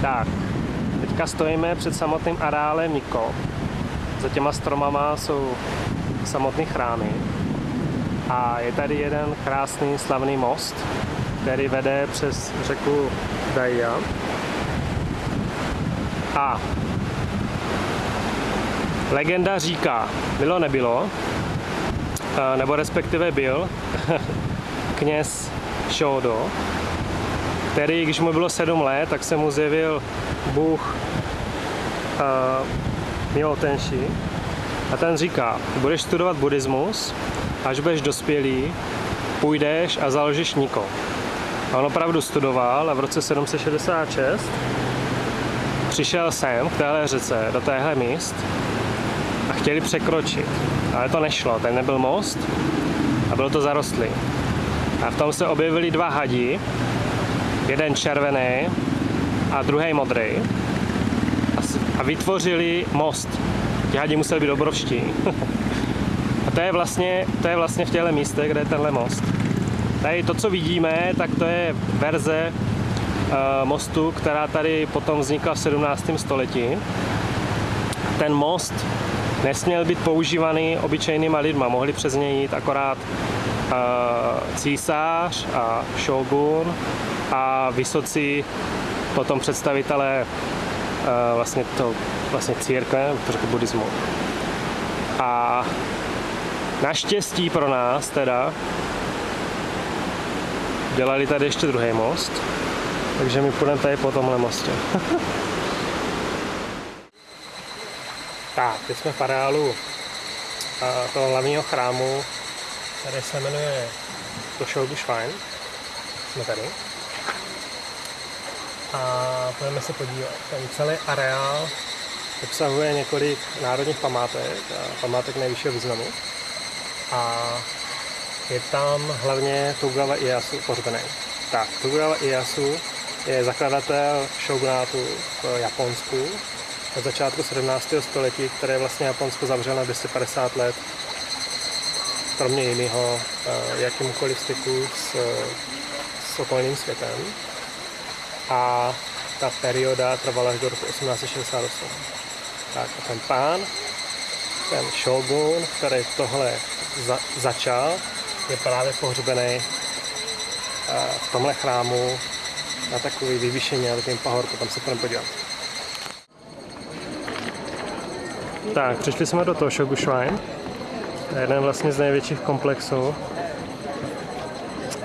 Tak, teďka stojíme před samotným areálem Niko. Za těma stromama jsou samotné chrámy. A je tady jeden krásný slavný most, který vede přes řeku Daja. A legenda říká, bylo nebylo, eh, nebo respektive byl kněz Shodo, který, když mu bylo sedm let, tak se mu zjevil Bůh uh, Milotenši a ten říká, budeš studovat buddhismus, až budeš dospělý, půjdeš a založíš Niko. A on opravdu studoval a v roce 766 přišel sem k téhle řece, do téhle míst a chtěli překročit. Ale to nešlo, ten nebyl most a bylo to zarostlý. A v tom se objevili dva hadi, jeden červený a druhý modrý. A vytvořili most. Ti museli být obrovští. a to je vlastně, to je vlastně v těchto místech, kde je tenhle most. Tady to, co vidíme, tak to je verze uh, mostu, která tady potom vznikla v 17. století. Ten most nesměl být používaný obyčejnýma lidma, mohli přes něj jít akorát uh, císař a shogun a vysocí potom představitelé uh, vlastně to vlastně církve, to řekl buddhismu. A naštěstí pro nás teda dělali tady ještě druhý most, takže my půjdeme tady po tomhle mostě. tak, teď jsme v areálu toho hlavního chrámu, který se jmenuje Toshogu Shrine. Jsme tady. A půjdeme se podívat. Ten celý areál obsahuje několik národních památek památek nejvyššího významu. A je tam hlavně Tokugawa Ieyasu pohřbený. Tak, Tokugawa Ieyasu je zakladatel shogunátu v Japonsku od začátku 17. století, které vlastně Japonsko zavřelo na 250 let, kromě jiného eh, jakýmkoliv styku s, s okolním světem. A ta perioda trvala až do roku 1868. Tak a ten pán, ten shogun, který tohle za, začal, je právě pohřbený eh, v tomhle chrámu na takový vyvýšení na takovým pahorku, tam se půjdeme podívat. Tak, přišli jsme do toho Shogu Shrine. To je jeden vlastně z největších komplexů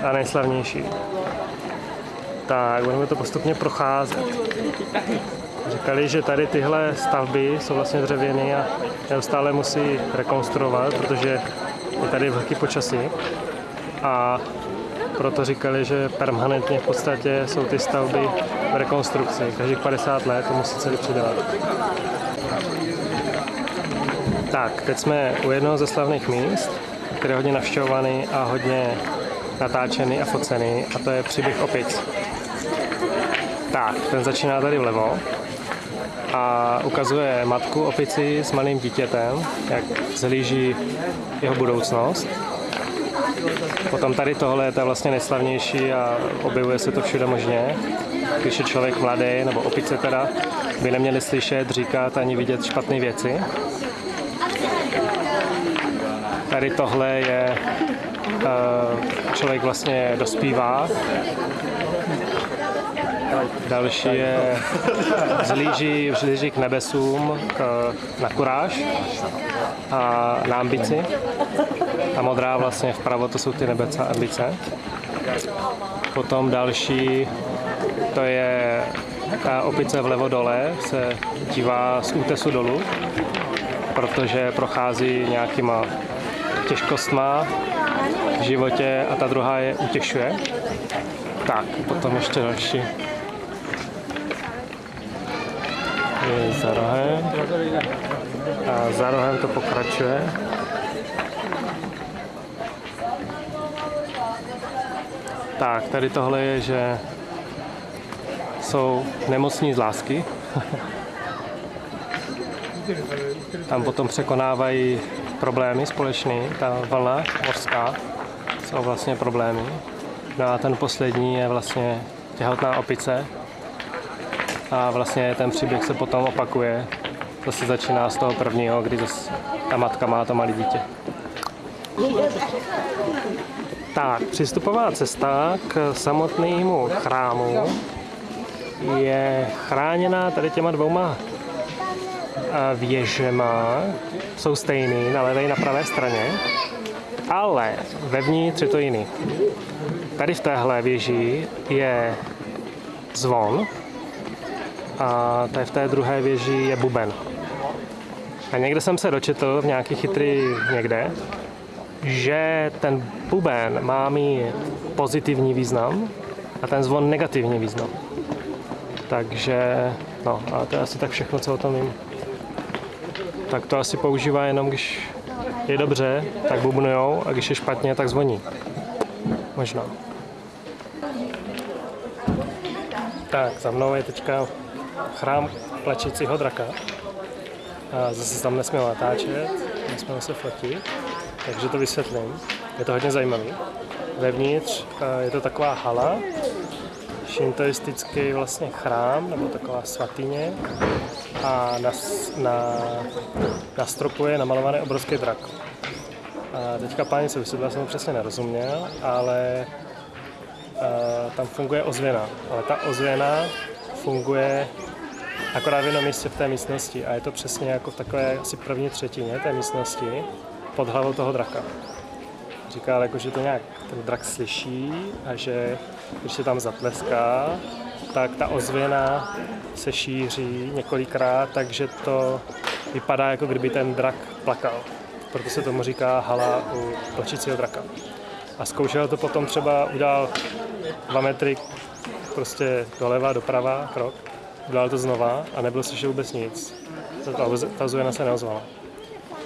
a nejslavnější. Tak, budeme to postupně procházet. Říkali, že tady tyhle stavby jsou vlastně dřevěné a neustále musí rekonstruovat, protože je tady velký počasí a proto říkali, že permanentně v podstatě jsou ty stavby v rekonstrukci. Každých 50 let to musí celý přidávat. Tak, teď jsme u jednoho ze slavných míst, který je hodně navštěvovaný a hodně natáčený a focený, a to je příběh opic. Tak, ten začíná tady vlevo a ukazuje matku opici s malým dítětem, jak zhlíží jeho budoucnost. Potom tady tohle je to vlastně nejslavnější a objevuje se to všude možně. Když je člověk mladý, nebo opice teda, by neměli slyšet, říkat ani vidět špatné věci. Tady tohle je, eh, člověk vlastně dospívá Další je zlíží, zlíží k nebesům k, na kuráž a na ambici. A modrá vlastně vpravo to jsou ty nebece ambice. Potom další to je ta opice vlevo dole, se dívá z útesu dolů, protože prochází nějakýma těžkostma v životě a ta druhá je utěšuje. Tak, potom ještě další za rohem a za rohem to pokračuje. Tak, tady tohle je, že jsou nemocní z lásky. Tam potom překonávají problémy společný, ta vlna mořská jsou vlastně problémy. No a ten poslední je vlastně těhotná opice, A vlastně ten příběh se potom opakuje. To se začíná z toho prvního, kdy zase ta matka má to malé dítě. Tak, přístupová cesta k samotnému chrámu je chráněná tady těma dvouma věžema. Jsou stejný na levé i na pravé straně, ale vevnitř je to jiný. Tady v téhle věži je zvon a tady v té druhé věži je buben. A někde jsem se dočetl v nějaký chytrý někde, že ten buben má mít pozitivní význam a ten zvon negativní význam. Takže, no, a to je asi tak všechno, co o tom vím. Tak to asi používá jenom, když je dobře, tak bubnujou a když je špatně, tak zvoní. Možná. Tak, za mnou je teďka chrám plačícího draka. A zase tam nesměl natáčet, nesměl se fotit, takže to vysvětlím. Je to hodně zajímavý. Vevnitř je to taková hala, šintoistický vlastně chrám, nebo taková svatyně a na, na, na stropu je namalovaný obrovský drak. A teďka páni se vysvětlil, jsem to přesně nerozuměl, ale a, tam funguje ozvěna. Ale ta ozvěna funguje akorát v jednom místě v té místnosti a je to přesně jako v takové asi první třetině té místnosti pod hlavou toho draka. Říká, jako, že to nějak ten drak slyší a že když se tam zatleská, tak ta ozvěna se šíří několikrát, takže to vypadá, jako kdyby ten drak plakal. Proto se tomu říká hala u plačícího draka. A zkoušel to potom třeba, udělal dva metry prostě doleva, doprava, krok, udělal to znova a nebylo slyšet vůbec nic. Ta, ta ozvěna se neozvala.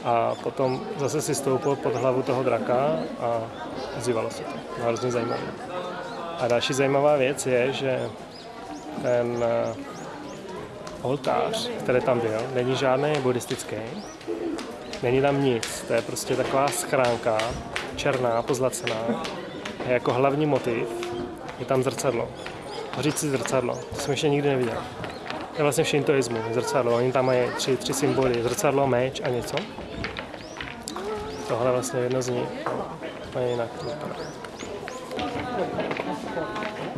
A potom zase si stoupil pod hlavu toho draka a ozývalo se to. Hrozně zajímavé. A další zajímavá věc je, že ten eh, oltář, který tam byl, není žádný buddhistický, není tam nic, to je prostě taková schránka, černá, pozlacená, a jako hlavní motiv je tam zrcadlo. Hořící zrcadlo, to jsem ještě nikdy neviděl. Je vlastně v šintoismu, zrcadlo, oni tam mají tři, tři symboly, zrcadlo, meč a něco. Tohle vlastně jedno z nich, úplně jinak.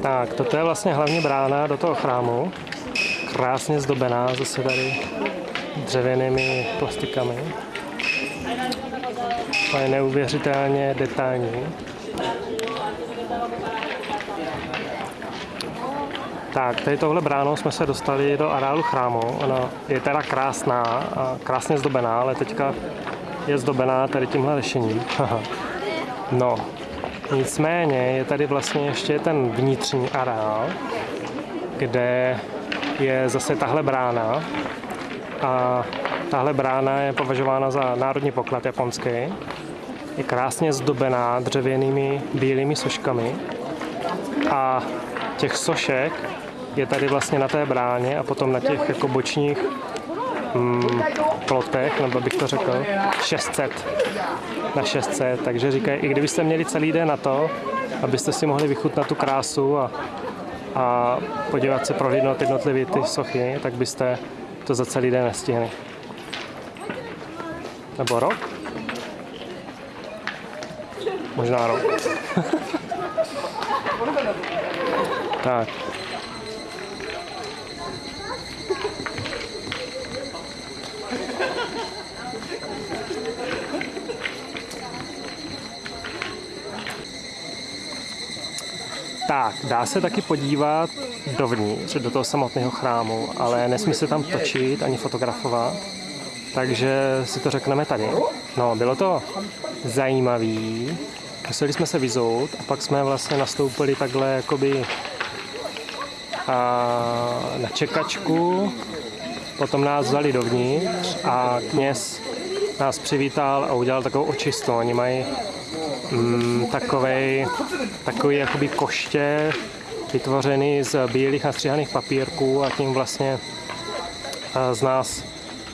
Tak, toto je vlastně hlavní brána do toho chrámu. Krásně zdobená, zase tady dřevěnými plastikami. To je neuvěřitelně detailní. Tak, tady tohle bránou jsme se dostali do areálu chrámu. Ona je teda krásná a krásně zdobená, ale teďka je zdobená tady tímhle řešením. no, nicméně je tady vlastně ještě ten vnitřní areál, kde je zase tahle brána a tahle brána je považována za národní poklad japonský. Je krásně zdobená dřevěnými bílými soškami a těch sošek je tady vlastně na té bráně a potom na těch jako bočních mm, plotech, nebo bych to řekl, 600 na 600, takže říkají, i kdybyste měli celý den na to, abyste si mohli vychutnat tu krásu a, a podívat se, prohlídnout jednotlivě ty sochy, tak byste to za celý den nestihli. Nebo rok? Možná rok. tak. Tak, dá se taky podívat dovnitř, do toho samotného chrámu, ale nesmí se tam točit ani fotografovat, takže si to řekneme tady. No, bylo to zajímavý, museli jsme se vyzout a pak jsme vlastně nastoupili takhle jakoby na čekačku, potom nás vzali dovnitř a kněz nás přivítal a udělal takovou očistu. Oni mají mm, takovej, takový jakoby koště vytvořený z bílých nastříhaných papírků a tím vlastně z nás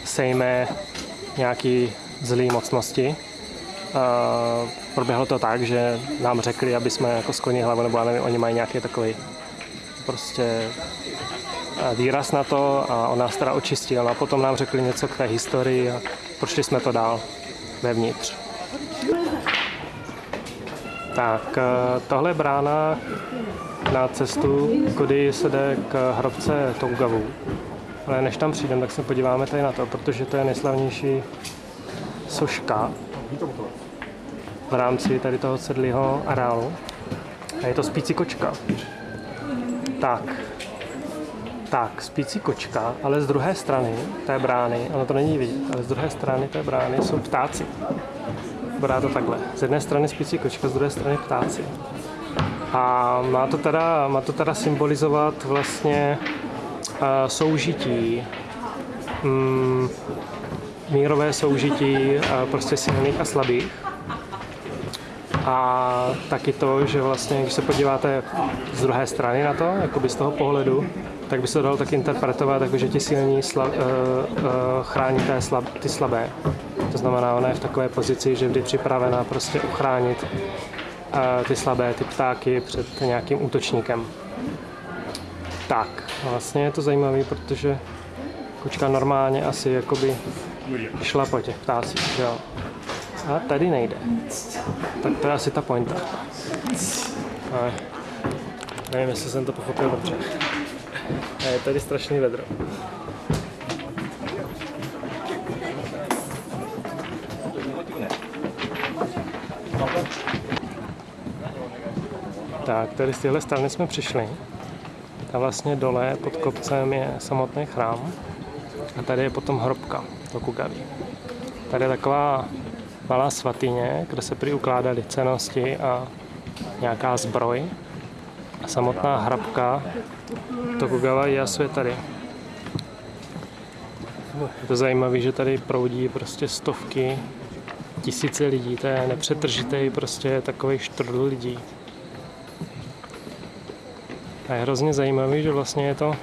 sejme nějaký zlý mocnosti. A proběhlo to tak, že nám řekli, aby jsme jako sklonili hlavu, nebo nevím, oni mají nějaký takový prostě eh, výraz na to a on nás teda očistil a potom nám řekli něco k té historii a prošli jsme to dál vevnitř. Tak, tohle je brána na cestu, kudy se jde k hrobce Tougavu. Ale než tam přijdeme, tak se podíváme tady na to, protože to je nejslavnější soška v rámci tady toho sedlého areálu. A je to spící kočka. Tak. Tak, spící kočka, ale z druhé strany té brány, ono to není vidět, ale z druhé strany té brány jsou ptáci. Vypadá to takhle. Z jedné strany spící kočka, z druhé strany ptáci. A má to teda, má to teda symbolizovat vlastně uh, soužití, mm, mírové soužití uh, prostě silných a slabých. A taky to, že vlastně, když se podíváte z druhé strany na to, jakoby z toho pohledu, tak by se to dalo tak interpretovat, jako že ti silní sla, uh, uh, chrání té slab, ty slabé. To znamená, ona je v takové pozici, že vždy připravená prostě uchránit uh, ty slabé, ty ptáky před nějakým útočníkem. Tak, vlastně je to zajímavé, protože kočka normálně asi jakoby šla po těch ptácích, jo. A tady nejde. Tak to je asi ta pointa. Ale nevím, jestli jsem to pochopil dobře. A je tady strašný vedro. Tak, tady z téhle strany jsme přišli. A vlastně dole pod kopcem je samotný chrám. A tady je potom hrobka Tokugaví. Tady je taková malá svatyně, kde se prý ukládaly cenosti a nějaká zbroj. A samotná hrabka Tokugawa Ieyasu je tady. Je to zajímavé, že tady proudí prostě stovky, tisíce lidí, to je nepřetržitý prostě takový štrl lidí. A je hrozně zajímavý, že vlastně je to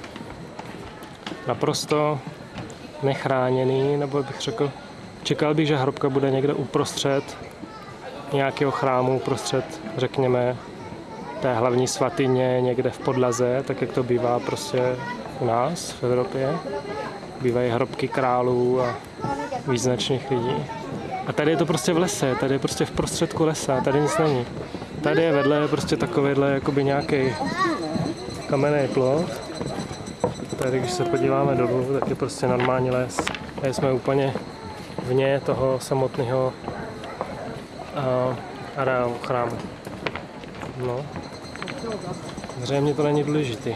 naprosto nechráněný, nebo bych řekl, čekal bych, že hrobka bude někde uprostřed nějakého chrámu, uprostřed, řekněme, té hlavní svatyně někde v podlaze, tak jak to bývá prostě u nás v Evropě. Bývají hrobky králů a význačných lidí. A tady je to prostě v lese, tady je prostě v prostředku lesa, tady nic není. Tady je vedle prostě takovýhle jakoby nějaký kamenný plot. Tady, když se podíváme dolů, tak je prostě normální les. Tady jsme úplně vně toho samotného uh, areálu chrámu. No. Zřejmě to není důležitý.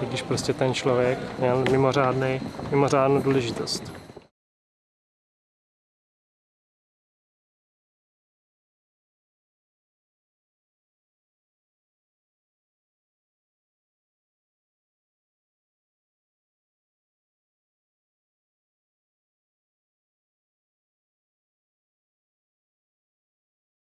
I když prostě ten člověk měl mimořádný, mimořádnou důležitost.